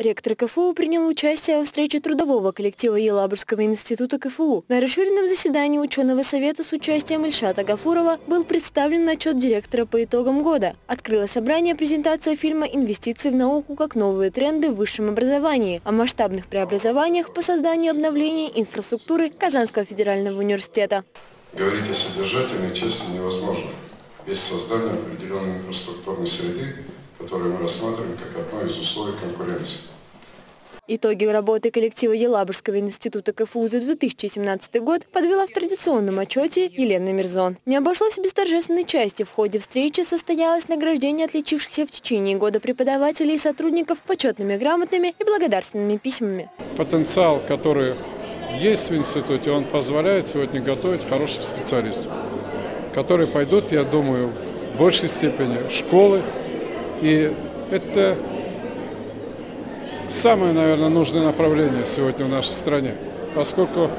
Ректор КФУ принял участие во встрече трудового коллектива Елабужского института КФУ. На расширенном заседании ученого совета с участием Ильшата Гафурова был представлен отчет директора по итогам года. Открыло собрание презентация фильма «Инвестиции в науку как новые тренды в высшем образовании» о масштабных преобразованиях по созданию и обновлению инфраструктуры Казанского федерального университета. Говорить о содержательной части невозможно без создания определенной инфраструктурной среды, которую мы рассматриваем как одно из условий конкуренции. Итоги работы коллектива Елабужского института КФУ за 2017 год подвела в традиционном отчете Елена Мирзон. Не обошлось без торжественной части. В ходе встречи состоялось награждение отличившихся в течение года преподавателей и сотрудников почетными грамотными и благодарственными письмами. Потенциал, который есть в институте, он позволяет сегодня готовить хороших специалистов, которые пойдут, я думаю, в большей степени в школы. И это самое, наверное, нужное направление сегодня в нашей стране, поскольку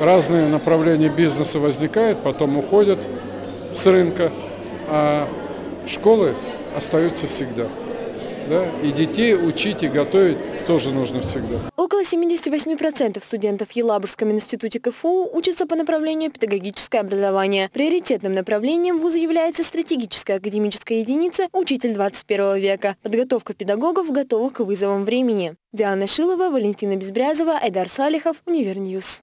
разные направления бизнеса возникают, потом уходят с рынка, а школы остаются всегда. Да? И детей учить и готовить тоже нужно всегда. Около 78% студентов в Елабужском институте КФУ учатся по направлению педагогическое образование. Приоритетным направлением вуза является стратегическая академическая единица «Учитель 21 века» – подготовка педагогов, готовых к вызовам времени. Диана Шилова, Валентина Безбрязова, Айдар Салихов, Универньюз.